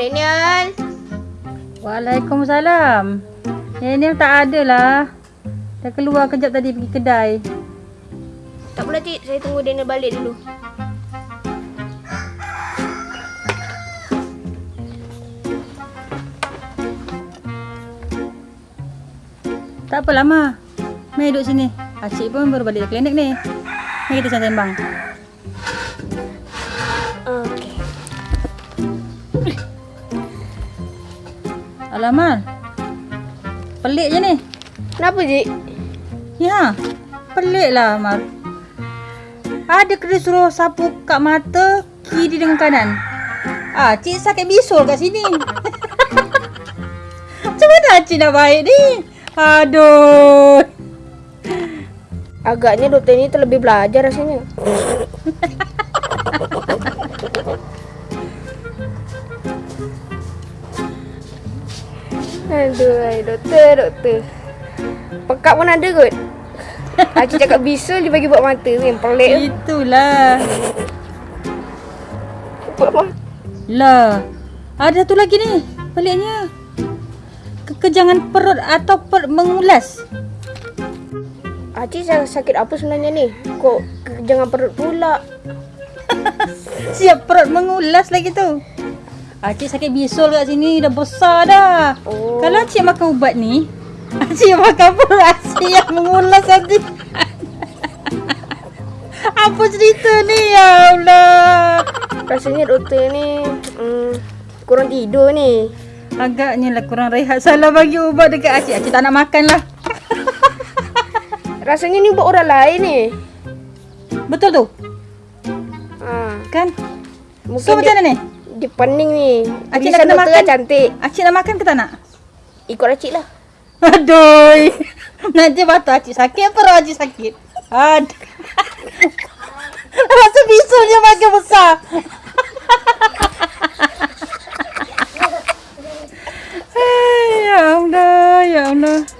Daniel. Waalaikumsalam. Daniel tak ada lah. Dah keluar kejap tadi pergi kedai. Tak apa cik, saya tunggu Daniel balik dulu. Tak apa lama. Mari duduk sini. Acik pun baru balik dari klinik ni. Mari kita sembang. Alamak. Pelik je ni. Kenapa cik? Ya. Pelik lah Amar. Ada kena suruh sapu kat mata kiri dengan kanan. Ah, cik sakit bisul kat sini. Macam mana cik nak baik ni? Aduh. Agaknya doktor ni terlebih belajar rasanya. Aduh, doktor, doktor. Pekat pun ada kot. Acik cakap bisul dia bagi buat mata yang pelik tu. Itulah. Buat mata. Lah. Ada tu lagi ni. Peliknya. Kekejangan perut atau perut mengulas. Acik sa- sakit apa sebenarnya ni? Kok jangan perut pula. Siap perut mengulas lagi tu. Acik sakit bisul kat sini dah besar dah. Oh. Kalau acik makan ubat ni, acik makan perut acik yang mengulas nanti. Apa cerita ni ya Allah? Rasanya doktor ni mm, kurang tidur ni. Agaknya lah kurang rehat salah bagi ubat dekat acik. Acik tak nak makan lah. Rasanya ni buat orang lain ni. Betul tu? Ha. Kan? Mungkin So macam dia, mana ni? Dia pening ni. Acik nak kena doktor makan? kan cantik. Acik nak makan ke tak nak? Ikut acik lah. Aduh. Nanti batu acik sakit perut acik sakit. Aduh. Rasa bisulnya makin besar. Hai, ya Allah, ya Allah.